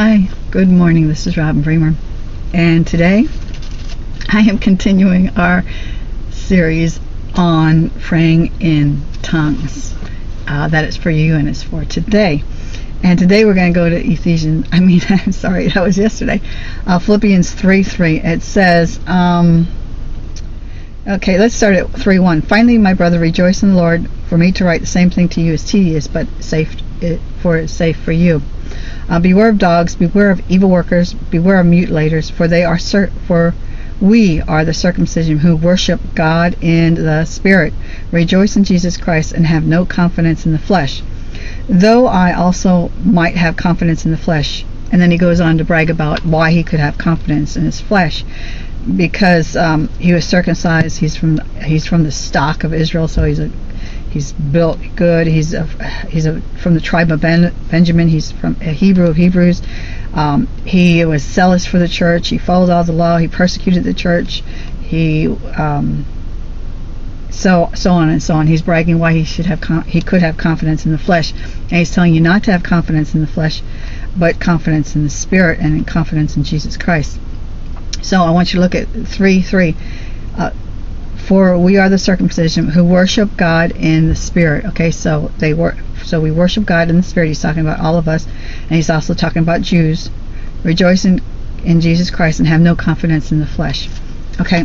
Hi, good morning. This is Robin Bremer, and today I am continuing our series on praying in tongues. Uh, that is for you and it's for today. And today we're going to go to Ephesians. I mean, I'm sorry, that was yesterday. Uh, Philippians 3 3. It says, um, okay, let's start at 3 1. Finally, my brother, rejoice in the Lord. For me to write the same thing to you is tedious, but safe for it's safe for you. Uh, beware of dogs, beware of evil workers, beware of mutilators, for they are for we are the circumcision who worship God in the Spirit, rejoice in Jesus Christ, and have no confidence in the flesh. Though I also might have confidence in the flesh. And then he goes on to brag about why he could have confidence in his flesh. Because um, he was circumcised, he's from he's from the stock of Israel, so he's a He's built good. He's a, he's a, from the tribe of ben, Benjamin. He's from a Hebrew of Hebrews. Um, he was zealous for the church. He followed all the law. He persecuted the church. He um, so so on and so on. He's bragging why he should have he could have confidence in the flesh, and he's telling you not to have confidence in the flesh, but confidence in the spirit and in confidence in Jesus Christ. So I want you to look at three three. Uh, for we are the circumcision who worship God in the spirit. Okay, so they work. So we worship God in the spirit. He's talking about all of us, and he's also talking about Jews. Rejoice in, in Jesus Christ and have no confidence in the flesh. Okay.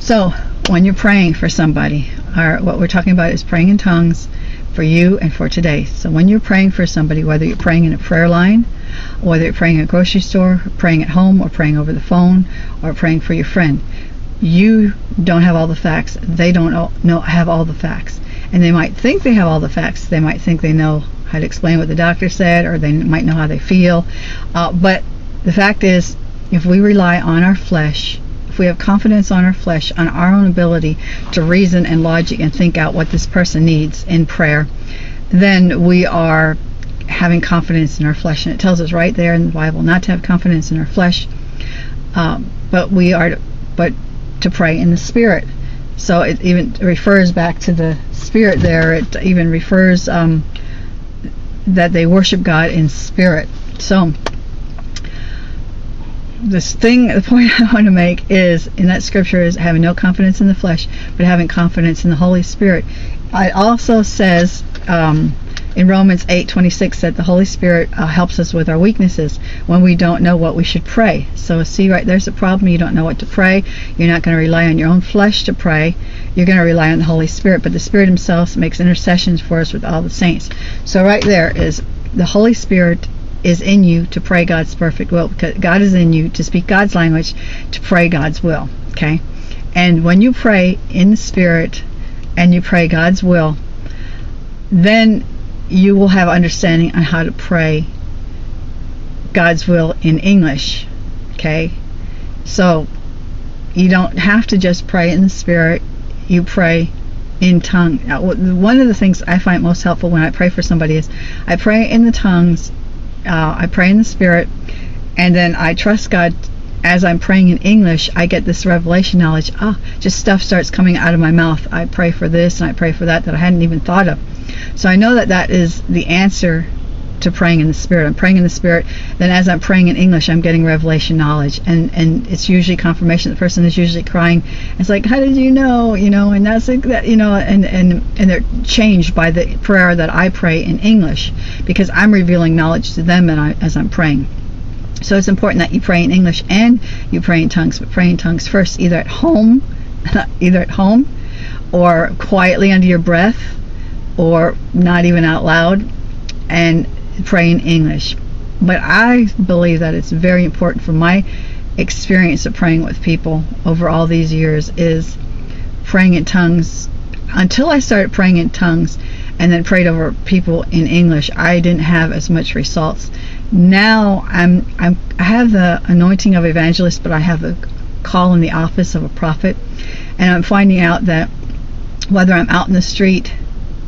So when you're praying for somebody, or what we're talking about is praying in tongues for you and for today. So when you're praying for somebody, whether you're praying in a prayer line, whether you're praying at a grocery store, praying at home, or praying over the phone, or praying for your friend, you don't have all the facts. They don't know have all the facts, and they might think they have all the facts. They might think they know how to explain what the doctor said, or they might know how they feel. Uh, but the fact is, if we rely on our flesh, if we have confidence on our flesh, on our own ability to reason and logic and think out what this person needs in prayer, then we are having confidence in our flesh. And it tells us right there in the Bible not to have confidence in our flesh, um, but we are, but to pray in the Spirit. So it even refers back to the Spirit there. It even refers um, that they worship God in spirit. So this thing, the point I want to make is in that scripture is having no confidence in the flesh, but having confidence in the Holy Spirit. It also says um, in Romans 8:26 said the Holy Spirit uh, helps us with our weaknesses when we don't know what we should pray. So see right there's a problem you don't know what to pray. You're not going to rely on your own flesh to pray. You're going to rely on the Holy Spirit, but the Spirit himself makes intercessions for us with all the saints. So right there is the Holy Spirit is in you to pray God's perfect will because God is in you to speak God's language to pray God's will, okay? And when you pray in the spirit and you pray God's will, then you will have understanding on how to pray God's will in English. Okay? So you don't have to just pray in the spirit, you pray in tongue. One of the things I find most helpful when I pray for somebody is I pray in the tongues, uh, I pray in the spirit, and then I trust God as I'm praying in English, I get this revelation knowledge. Ah, just stuff starts coming out of my mouth. I pray for this and I pray for that that I hadn't even thought of. So I know that that is the answer to praying in the spirit. I'm praying in the spirit. Then as I'm praying in English, I'm getting revelation knowledge, and and it's usually confirmation. The person is usually crying. It's like, how did you know? You know, and that's like that. You know, and and and they're changed by the prayer that I pray in English because I'm revealing knowledge to them and I, as I'm praying. So it's important that you pray in English and you pray in tongues, but pray in tongues first, either at home, either at home, or quietly under your breath or not even out loud and pray in English. But I believe that it's very important for my experience of praying with people over all these years is praying in tongues. Until I started praying in tongues and then prayed over people in English, I didn't have as much results. Now I'm, I'm I have the anointing of evangelist, but I have the call in the office of a prophet, and I'm finding out that whether I'm out in the street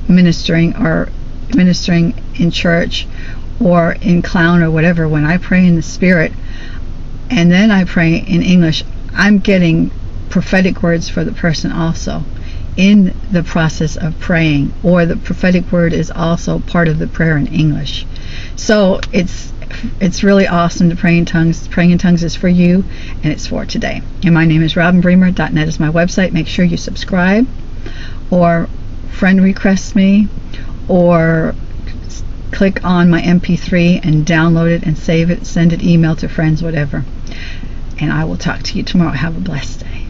ministering or ministering in church or in clown or whatever, when I pray in the Spirit and then I pray in English, I'm getting prophetic words for the person also in the process of praying, or the prophetic word is also part of the prayer in English. So it's it's really awesome to pray in tongues. Praying in tongues is for you, and it's for today. And my name is RobinBremer.net is my website. Make sure you subscribe, or friend request me, or click on my MP3 and download it and save it, send it email to friends, whatever. And I will talk to you tomorrow. Have a blessed day.